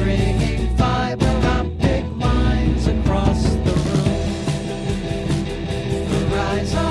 stringing fiber optic lines across the room. The